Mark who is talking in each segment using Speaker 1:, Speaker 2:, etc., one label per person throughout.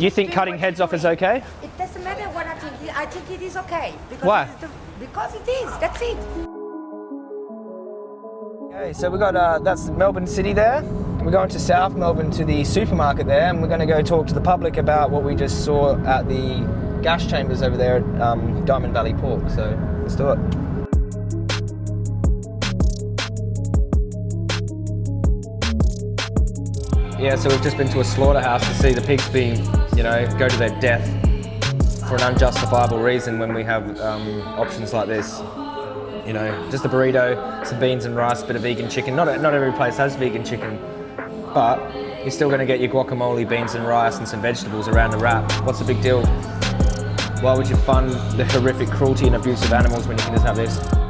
Speaker 1: You think cutting heads off is okay?
Speaker 2: It doesn't matter what I think. I think it is okay. Because
Speaker 1: Why?
Speaker 2: it is the- because it is. That's it.
Speaker 1: Okay, so we got uh, that's Melbourne City there. We're going to South Melbourne to the supermarket there, and we're going to go talk to the public about what we just saw at the gas chambers over there at um, Diamond Valley Pork. So let's do it. Yeah, so we've just been to a slaughterhouse to see the pigs being, you know, go to their death for an unjustifiable reason when we have um, options like this. You know, just a burrito, some beans and rice, a bit of vegan chicken. Not, not every place has vegan chicken, but you're still going to get your guacamole, beans and rice and some vegetables around the wrap. What's the big deal? Why would you fund the horrific cruelty and abuse of animals when you can just have this?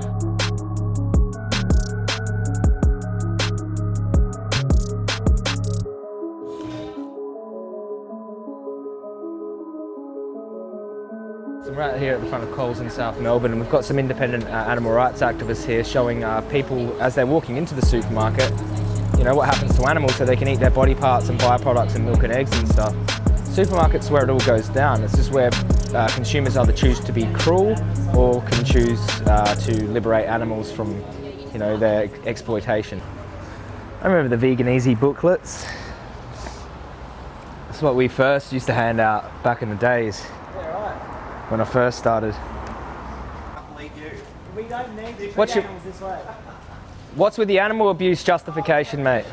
Speaker 1: We're out here at the front of Coles in South Melbourne and we've got some independent uh, animal rights activists here showing uh, people as they're walking into the supermarket, you know, what happens to animals so they can eat their body parts and byproducts and milk and eggs and stuff. Supermarkets where it all goes down. It's just where uh, consumers either choose to be cruel or can choose uh, to liberate animals from, you know, their exploitation. I remember the Vegan Easy booklets. That's what we first used to hand out back in the days when I first started.
Speaker 3: We don't need
Speaker 1: What's your-. What's with the animal abuse justification, mate?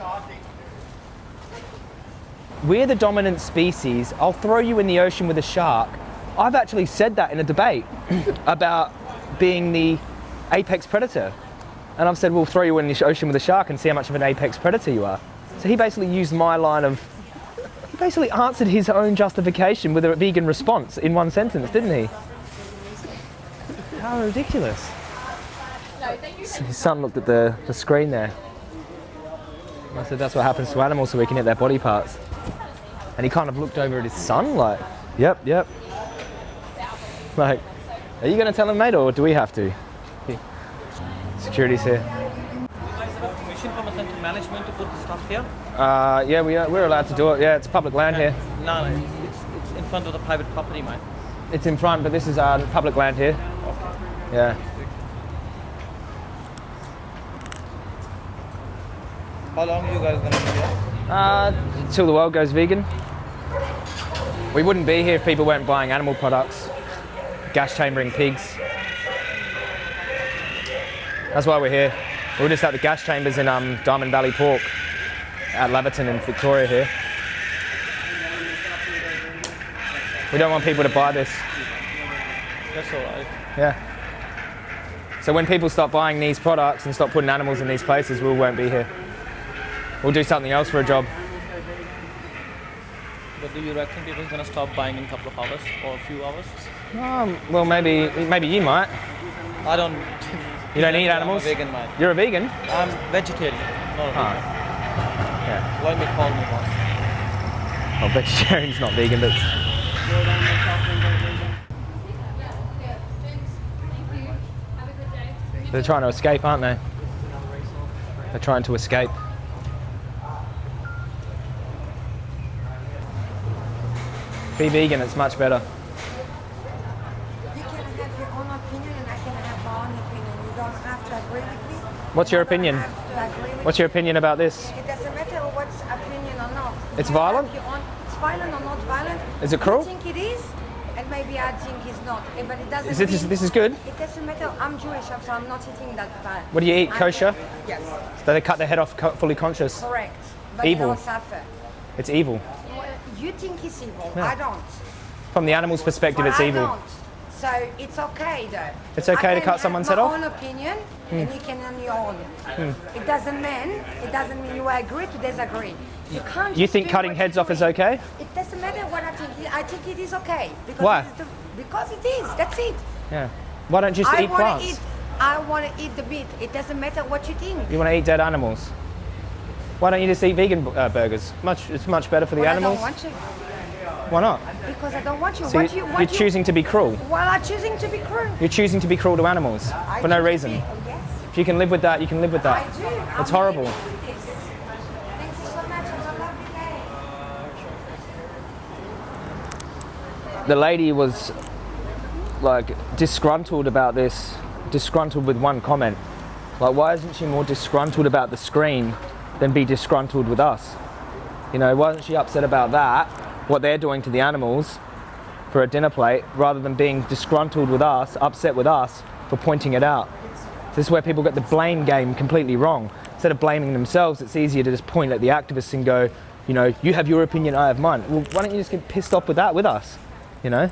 Speaker 1: We're the dominant species. I'll throw you in the ocean with a shark. I've actually said that in a debate about being the apex predator. And I've said, we'll throw you in the ocean with a shark and see how much of an apex predator you are. So he basically used my line of, basically answered his own justification with a vegan response in one sentence, didn't he? How ridiculous. His son looked at the, the screen there. I said, that's what happens to animals so we can hit their body parts. And he kind of looked over at his son like, yep, yep. Like, are you going to tell him, mate, or do we have to? Security's here.
Speaker 3: You guys have permission from a central management to put the stuff here?
Speaker 1: Uh, yeah, we are, we're allowed to do it. Yeah, it's public land here.
Speaker 3: No, no, it's, it's, it's in front of the private property, mate.
Speaker 1: It's in front, but this is uh, public land here. Yeah.
Speaker 3: How long are you guys gonna be here?
Speaker 1: Uh, until the world goes vegan. We wouldn't be here if people weren't buying animal products, gas chambering pigs. That's why we're here. We're just at the gas chambers in um, Diamond Valley Pork at Laverton in Victoria here. We don't want people to buy this.
Speaker 3: That's alright.
Speaker 1: Yeah. So when people stop buying these products and stop putting animals in these places, we won't be here. We'll do something else for a job.
Speaker 3: But do you reckon people are gonna stop buying in a couple of hours or a few hours?
Speaker 1: Um, well, maybe maybe you might.
Speaker 3: I don't.
Speaker 1: You don't eat animals?
Speaker 3: I'm a vegan, man.
Speaker 1: You're a vegan.
Speaker 3: I'm vegetarian, not a
Speaker 1: Ah.
Speaker 3: vegan.
Speaker 1: Yeah.
Speaker 3: Let me call me once.
Speaker 1: Well, vegetarian's not vegan, but they're trying to escape, aren't they? They're trying to escape. Be vegan, it's much better.
Speaker 2: You can have your own opinion and I can have my own opinion. You don't have to agree with me.
Speaker 1: What's your opinion?
Speaker 2: have to agree with
Speaker 1: What's your opinion about this?
Speaker 2: It doesn't matter what's opinion or not.
Speaker 1: It's violent?
Speaker 2: It's violent or not violent.
Speaker 1: Is it cruel?
Speaker 2: You think it is, and maybe I think it's not. Eh, But it doesn't.
Speaker 1: Is this,
Speaker 2: mean-
Speaker 1: this is good?
Speaker 2: It doesn't matter. I'm Jewish, so I'm not eating that bad.
Speaker 1: What do you eat? Kosher?
Speaker 2: Yes,
Speaker 1: So they cut their head off fully conscious.
Speaker 2: correct. But
Speaker 1: Evil.
Speaker 2: you don't suffer.
Speaker 1: It's evil.
Speaker 2: Well, You think it's evil.
Speaker 1: Yeah.
Speaker 2: I don't.
Speaker 1: From the animal's perspective,
Speaker 2: But
Speaker 1: it's
Speaker 2: I
Speaker 1: evil.
Speaker 2: don't. So it's okay though.
Speaker 1: It's okay to cut someone's head off?
Speaker 2: my own opinion,
Speaker 1: Hmm.
Speaker 2: and you can have your own. It doesn't mean it doesn't mean you agree to disagree. You can't.
Speaker 1: You think cutting heads off is okay?
Speaker 2: It doesn't matter what I think. I think it is okay. Because
Speaker 1: Why?
Speaker 2: It is the, because it is. That's it.
Speaker 1: Yeah. Why don't you just
Speaker 2: I
Speaker 1: eat
Speaker 2: want
Speaker 1: plants?
Speaker 2: to eat. I want to eat the meat. It doesn't matter what you think.
Speaker 1: You want to eat dead animals? Why don't you just eat vegan uh, burgers? Much, it's much better for the
Speaker 2: Well,
Speaker 1: animals. Why not?
Speaker 2: because I don't want to.
Speaker 1: So
Speaker 2: what
Speaker 1: you,
Speaker 2: you, what you,
Speaker 1: choosing to be cruel.
Speaker 2: Well, I'm choosing to be cruel.
Speaker 1: You're choosing to be cruel to animals
Speaker 2: I
Speaker 1: for no reason.
Speaker 2: be- Yes.
Speaker 1: If you can live with that, you can live with
Speaker 2: I
Speaker 1: that.
Speaker 2: do.
Speaker 1: It's
Speaker 2: I'm
Speaker 1: horrible.
Speaker 2: living with this. Thank you so much. Have a lovely day.
Speaker 1: the lady was like disgruntled about this, disgruntled with one comment. Like, why isn't she more disgruntled about the screen than be disgruntled with us? You know, why isn't she upset about that, what they're doing to the animals for a dinner plate, rather than being disgruntled with us, upset with us for pointing it out? This is where people get the blame game completely wrong. Instead of blaming themselves, it's easier to just point at the activists and go, you know, you have your opinion, I have mine. Well, why don't you just get pissed off with that with us? You know?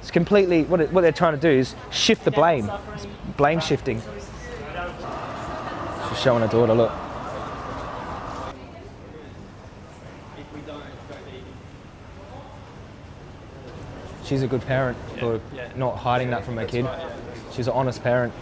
Speaker 1: It's completely, what, it, what they're trying to do is shift the blame. It's blame shifting. She's showing her daughter, look. She's a good parent for not hiding that from her kid. She's an honest parent.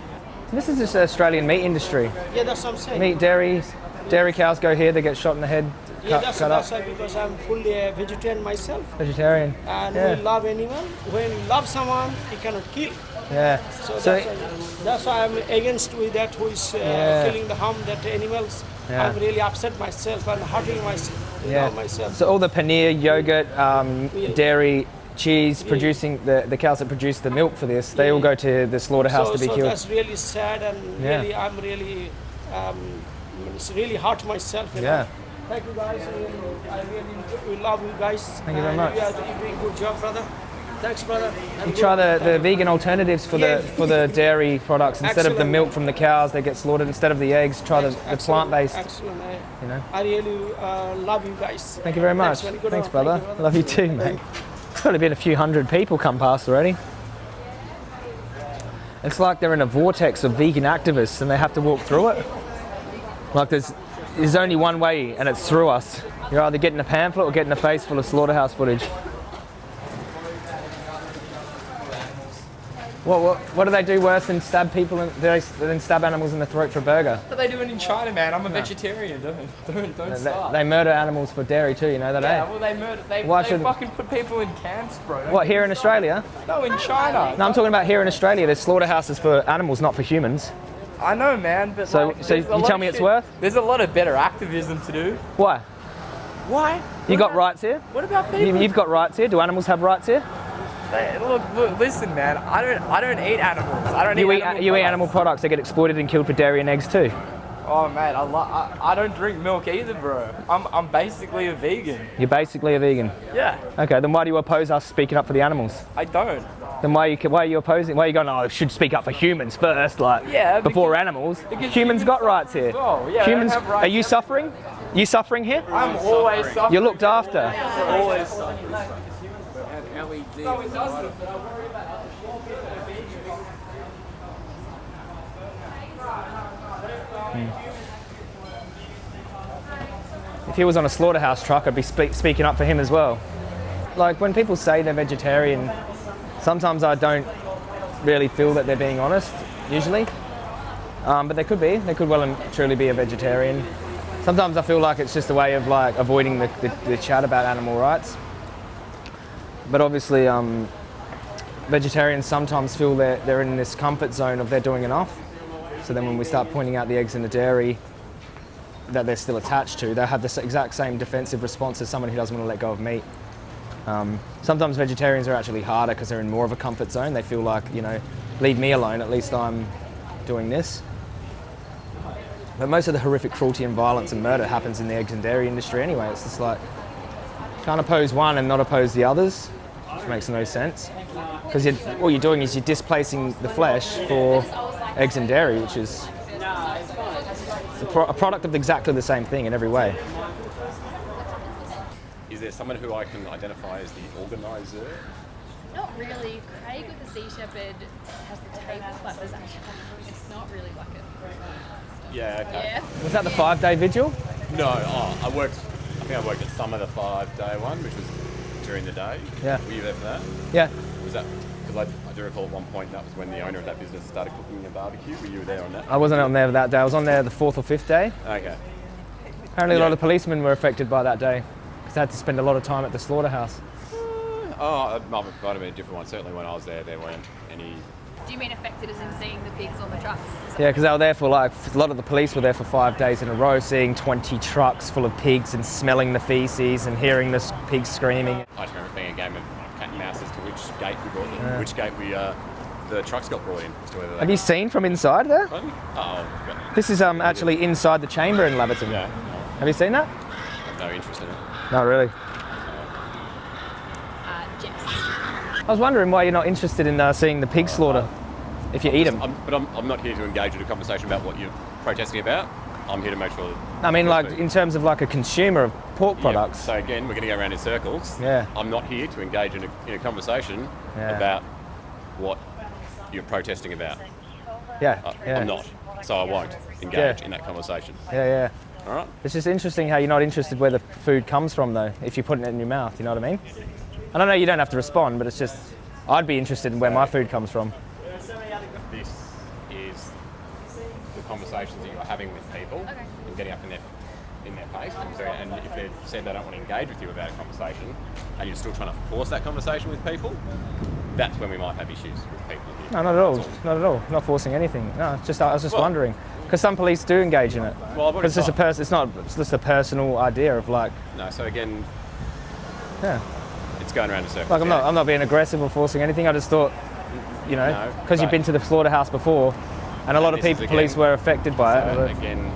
Speaker 1: This is just the Australian meat industry.
Speaker 4: Yeah, that's what I'm saying.
Speaker 1: Meat, dairy, dairy cows go here, they get shot in the head,
Speaker 4: yeah,
Speaker 1: cut,
Speaker 4: that's,
Speaker 1: cut
Speaker 4: that's
Speaker 1: up.
Speaker 4: why because I'm fully a vegetarian myself.
Speaker 1: Vegetarian.
Speaker 4: And
Speaker 1: Yeah.
Speaker 4: we love animal. When you love someone, you cannot kill.
Speaker 1: Yeah.
Speaker 4: So,
Speaker 1: So,
Speaker 4: that's, why, that's why I'm against with that who is uh,
Speaker 1: Yeah.
Speaker 4: killing the harm that animals.
Speaker 1: Yeah.
Speaker 4: I'm really upset myself and hurting myself.
Speaker 1: Yeah.
Speaker 4: myself.
Speaker 1: So all the paneer, yogurt, um,
Speaker 4: Yeah.
Speaker 1: dairy, cheese producing the, the cows that produce the milk for this, they all go to the slaughterhouse
Speaker 4: so,
Speaker 1: to be
Speaker 4: so
Speaker 1: killed.
Speaker 4: that's really sad and
Speaker 1: Yeah.
Speaker 4: really I'm really um, it's really hurt myself.
Speaker 1: Yeah.
Speaker 4: Know? Thank you guys. I really, we love you guys.
Speaker 1: Thank you very much.
Speaker 4: You are doing a good job, brother. Thanks, brother.
Speaker 1: You try the, the vegan alternatives for the for the dairy products instead of the milk from the cows they get slaughtered instead of the eggs try the, the plant based
Speaker 4: Excellent. I,
Speaker 1: you know
Speaker 4: I really uh, love you guys.
Speaker 1: thank you very much
Speaker 4: Thanks.
Speaker 1: Thanks brother
Speaker 4: Thank you,
Speaker 1: love you too mate it's probably been a few hundred people come past already. It's like they're in a vortex of vegan activists and they have to walk through it. Like there's there's only one way and it's through us. You're either getting a pamphlet or getting a face full of slaughterhouse footage what, what, what do they do worse than stab people in, than stab animals in the throat for a burger?
Speaker 5: What are they doing in China, man? I'm a vegetarian. Don't don't don't
Speaker 1: They,
Speaker 5: start.
Speaker 1: they murder animals for dairy too, you know that,
Speaker 5: yeah,
Speaker 1: eh?
Speaker 5: well, they murder. They,
Speaker 1: Why
Speaker 5: they
Speaker 1: should-
Speaker 5: fucking put people in camps, bro. Don't
Speaker 1: What, here in Australia?
Speaker 5: No, in China.
Speaker 1: No, I'm talking about here in Australia. There's slaughterhouses for animals, not for humans.
Speaker 5: I know, man. But
Speaker 1: So-
Speaker 5: like,
Speaker 1: so you tell me it's
Speaker 5: shit-
Speaker 1: worth?
Speaker 5: There's a lot of better activism to do.
Speaker 1: Why?
Speaker 5: Why?
Speaker 1: You
Speaker 5: What
Speaker 1: got
Speaker 5: about-
Speaker 1: rights here?
Speaker 5: What about
Speaker 1: You, you've got rights here. Do animals have rights here?
Speaker 5: They- look, look, listen, man. I don't. I don't eat animals. I don't
Speaker 1: You
Speaker 5: eat.
Speaker 1: eat,
Speaker 5: animal
Speaker 1: you eat
Speaker 5: products.
Speaker 1: animal products. They get exploited and killed for dairy and eggs too.
Speaker 5: Oh man, I, lo- I I don't drink milk either, bro. I'm I'm basically a vegan.
Speaker 1: You're basically a vegan.
Speaker 5: Yeah,
Speaker 1: Okay, then why do you oppose us speaking up for the animals?
Speaker 5: I don't.
Speaker 1: Then why are you, why are you opposing? Why are you going, oh, I should speak up for humans first, like,
Speaker 5: Yeah,
Speaker 1: before
Speaker 5: because-
Speaker 1: animals?
Speaker 5: because
Speaker 1: Humans
Speaker 5: humans
Speaker 1: got rights here.
Speaker 5: as well. Yeah,
Speaker 1: humans,
Speaker 5: have rights
Speaker 1: are you suffering? You suffering here?
Speaker 5: I'm always suffering.
Speaker 1: You're looked after.
Speaker 5: always suffering.
Speaker 1: If he was on a slaughterhouse truck, I'd be spe- speaking up for him as well. Like when people say they're vegetarian, sometimes I don't really feel that they're being honest, usually. Um, but they could be. They could well and truly be a vegetarian. Sometimes I feel like it's just a way of like avoiding the, the, the chat about animal rights. But obviously, um, vegetarians sometimes feel that they're in this comfort zone of they're doing enough. So then when we start pointing out the eggs in the dairy, that they're still attached to, they'll have the s- exact same defensive response as someone who doesn't want to let go of meat. Um, sometimes vegetarians are actually harder because they're in more of a comfort zone. They feel like, you know, leave me alone, at least I'm doing this. But most of the horrific cruelty and violence and murder happens in the eggs and dairy industry anyway. It's just like, can't oppose one and not oppose the others, makes no sense. Because all you're doing is you're displacing the flesh for eggs and dairy, which is a, pro- a product of exactly the same thing in every way.
Speaker 6: Is there someone who I can identify as the organizer?
Speaker 7: Not really. Craig with the Sea Shepherd has the table, but there's actually it's not really like it.
Speaker 6: Yeah, okay.
Speaker 7: Yeah.
Speaker 1: Was that the five day vigil?
Speaker 6: No, oh, I worked, I think I worked at some of the five day one, which was during the day.
Speaker 1: Yeah.
Speaker 6: Were you there for that?
Speaker 1: Yeah.
Speaker 6: Was that, because I, I do recall at one point that was when the owner of that business started cooking a barbecue. Were you there on that?
Speaker 1: I wasn't on there that day. I was on there the fourth or fifth day.
Speaker 6: Okay.
Speaker 1: Apparently, a lot
Speaker 6: Yeah.
Speaker 1: of policemen were affected by that day because they had to spend a lot of time at the slaughterhouse.
Speaker 6: Uh, oh, it might might have been a different one. Certainly when I was there, there weren't any.
Speaker 7: Do you mean affected as in seeing the pigs on the trucks?
Speaker 1: Yeah, because they were there for like a lot of the police were there for five days in a row, seeing 20 trucks full of pigs and smelling the feces and hearing the pigs screaming.
Speaker 6: I just remember it being a game of cat and mouse as to which gate we brought them, which gate we uh, the trucks got brought in. As to whether they
Speaker 1: Have you seen from inside there?
Speaker 6: got- Oh, got-
Speaker 1: This is um, actually inside the chamber in Laverton.
Speaker 6: yeah,
Speaker 1: Have you seen that?
Speaker 6: I've no interest in it.
Speaker 1: Not really.
Speaker 7: Uh, Jess.
Speaker 1: I was wondering why you're not interested in uh, seeing the pig slaughter if you eat them.
Speaker 6: I'm, but I'm, I'm not here to engage in a conversation about what you're protesting about. I'm here to make sure. That
Speaker 1: I mean, like
Speaker 6: Food.
Speaker 1: in terms of like a consumer of pork
Speaker 6: Yeah,
Speaker 1: products.
Speaker 6: so again, we're going to go around in circles.
Speaker 1: Yeah.
Speaker 6: I'm not here to engage in a, in a conversation
Speaker 1: Yeah.
Speaker 6: about what you're protesting about.
Speaker 1: Yeah,
Speaker 6: I,
Speaker 1: yeah,
Speaker 6: I'm not. So I won't engage in that conversation.
Speaker 1: yeah, yeah.
Speaker 6: All right.
Speaker 1: It's just interesting how you're not interested where the food comes from, though. If you're putting it in your mouth, you know what I mean? And I know you don't have to respond, but it's just I'd be interested in where my food comes from.
Speaker 6: This is the conversations that you're having with people
Speaker 7: Okay.
Speaker 6: and getting up in their in their face. And, so, and if they've said they don't want to engage with you about a conversation, and you're still trying to force that conversation with people, that's when we might have issues with people. Here.
Speaker 1: No, not at all.
Speaker 6: That's
Speaker 1: Not at all. Not forcing anything. No, just I was just
Speaker 6: Well-
Speaker 1: wondering because some police do engage in it.
Speaker 6: Well, I've
Speaker 1: Because it's just a
Speaker 6: tried.
Speaker 1: person. It's not. It's just a personal idea of like,
Speaker 6: No. So again,
Speaker 1: yeah.
Speaker 6: It's going around in circles.
Speaker 1: Like I'm
Speaker 6: yeah.
Speaker 1: not. I'm not being aggressive or forcing anything. I just thought, you know,
Speaker 6: No,
Speaker 1: because you've been to the slaughterhouse before, and a lot of people,
Speaker 6: again-
Speaker 1: police were affected by
Speaker 6: So
Speaker 1: it.
Speaker 6: again,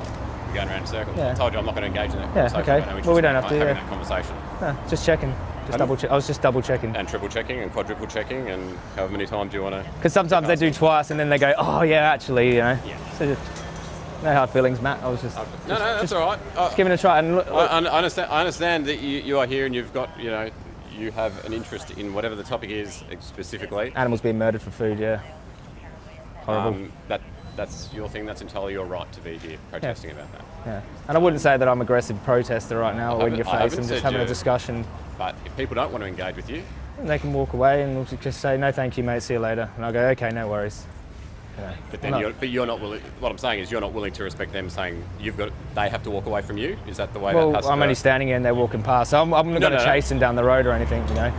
Speaker 6: going around in circles.
Speaker 1: Yeah.
Speaker 6: I told you I'm not going to engage in that
Speaker 1: Yeah,
Speaker 6: conversation.
Speaker 1: okay.
Speaker 6: No
Speaker 1: Well, we don't have to,
Speaker 6: Having
Speaker 1: yeah.
Speaker 6: that conversation.
Speaker 1: No, just checking. Just double check. I was just double checking.
Speaker 6: And triple checking and quadruple checking and however many times you want to.
Speaker 1: Because sometimes they do twice and then they go, oh yeah, actually, you know.
Speaker 6: Yeah.
Speaker 1: So just, no hard feelings, Matt. I was just,
Speaker 6: No, no, that's all right. I,
Speaker 1: giving it a try. And look,
Speaker 6: I, I understand. I understand that you, you are here and you've got you know you have an interest in whatever the topic is specifically.
Speaker 1: animals being murdered for food, yeah. Horrible.
Speaker 6: Um, that that's your thing. That's entirely your right to be here protesting about that.
Speaker 1: yeah. And I wouldn't say that I'm aggressive protester right now or in your face. I'm just having a discussion.
Speaker 6: But if people don't want to engage with you,
Speaker 1: they can walk away and just say, no, thank you, mate. See you later. And I'll go, okay, no worries.
Speaker 6: But then you're, but you're not willing. What I'm saying is you're not willing to respect them saying you've got they have to walk away from you. Is that the way
Speaker 1: Well,
Speaker 6: that has
Speaker 1: I'm only standing here and they're walking past. So I'm, I'm not
Speaker 6: No,
Speaker 1: going to
Speaker 6: no,
Speaker 1: chase them down the road or anything, you know.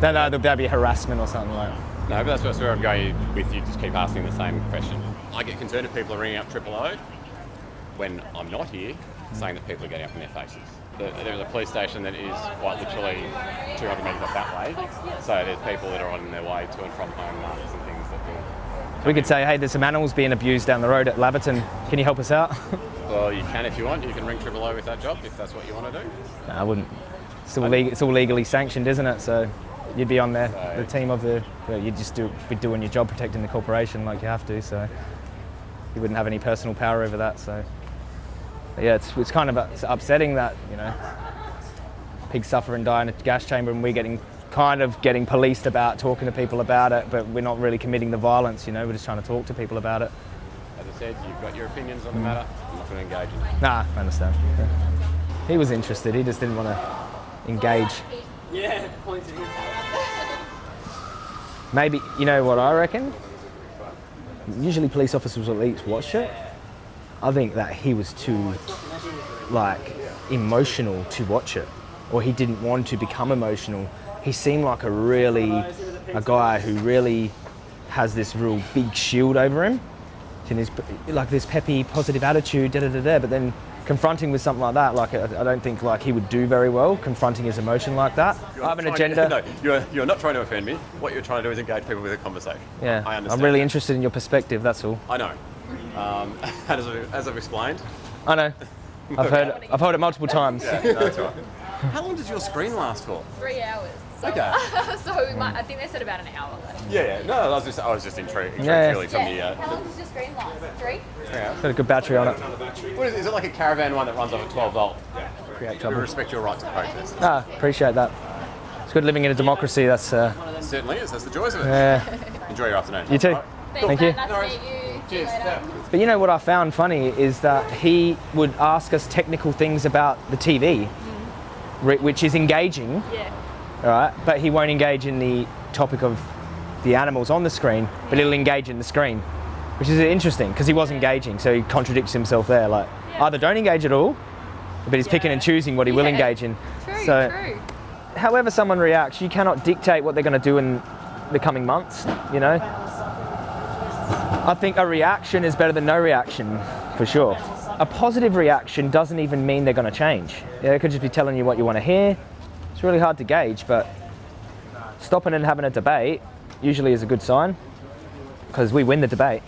Speaker 1: Then uh, there'll be harassment or something like that.
Speaker 6: No, but that's, where I'm going with you. Just keep asking the same question. I get concerned if people are ringing up Triple O when I'm not here, saying that people are getting up in their faces. The- There's a police station that is quite literally 200 metres up that way. So there's people that are on their way to and from home markets and things that.
Speaker 1: We could say, hey, there's some animals being abused down the road at Laverton. Can you help us out?
Speaker 6: Well, you can if you want. You can ring Triple O with that job if that's what you want to do.
Speaker 1: no, I wouldn't. It's all, leg- it's all legally sanctioned, isn't it? So you'd be on there, the team of the. Well, you'd just do, be doing your job protecting the corporation like you have to. So you wouldn't have any personal power over that. So but yeah, it's, it's kind of upsetting that you know pigs suffer and die in a gas chamber, and we're getting kind of getting policed about talking to people about it, but we're not really committing the violence. You know, we're just trying to talk to people about it.
Speaker 6: As I said, you've got your opinions on the matter. I'm not going to engage in it.
Speaker 1: Nah, I understand. Yeah. He was interested. He just didn't want to engage.
Speaker 3: Yeah, points at.
Speaker 1: Maybe you know what I reckon. Usually, police officers will at least watch it. I think that he was too like emotional to watch it, or he didn't want to become emotional. He seemed like a really a guy who really has this real big shield over him, and his like this peppy, positive attitude, da da da da. But then confronting with something like that, like I, I don't think like he would do very well confronting his emotion like that. I have an agenda.
Speaker 6: no, you're, you're not trying to offend me. What you're trying to do is engage people with a conversation.
Speaker 1: Yeah,
Speaker 6: I understand.
Speaker 1: I'm really
Speaker 6: that.
Speaker 1: interested in your perspective. That's all.
Speaker 6: I know. Um, as, I've, as I've explained.
Speaker 1: I know. I've heard. I've heard it multiple times.
Speaker 6: Yeah, no, that's right. How long does your screen last for?
Speaker 7: Three hours. So,
Speaker 6: Okay.
Speaker 7: so we might, I think they said about an hour left.
Speaker 6: Yeah, yeah. No, I was just, I was just intrigued, intrigued
Speaker 1: Yeah.
Speaker 6: really from the. Uh,
Speaker 7: How long does your screen last? Three?
Speaker 1: Got a good battery on it.
Speaker 6: what is, is it like a caravan one that runs off at 12 volt?
Speaker 1: Create
Speaker 6: We respect your right to protest.
Speaker 1: Ah, appreciate that. It's good living in a democracy. That's uh,
Speaker 6: It certainly is. That's the joys of it.
Speaker 1: yeah.
Speaker 6: Enjoy your afternoon.
Speaker 1: You too.
Speaker 6: All right.
Speaker 7: Thanks,
Speaker 1: Thank you.
Speaker 7: Nice to meet you.
Speaker 6: Cheers.
Speaker 1: But you know what I found funny is that he would ask us technical things about the TV, ri- which is engaging,
Speaker 7: Yeah.
Speaker 1: all right. But he won't engage in the topic of the animals on the screen, but he'll engage in the screen, which is interesting because he was engaging, so he contradicts himself there. Like
Speaker 7: Yeah.
Speaker 1: either don't engage at all, but he's picking and choosing what he will engage in.
Speaker 7: True,
Speaker 1: so
Speaker 7: true.
Speaker 1: however someone reacts, you cannot dictate what they're going to do in the coming months, you know? I think a reaction is better than no reaction, for sure. A positive reaction doesn't even mean they're going to change. Yeah, they could just be telling you what you want to hear. It's really hard to gauge, but stopping and having a debate usually is a good sign because we win the debate.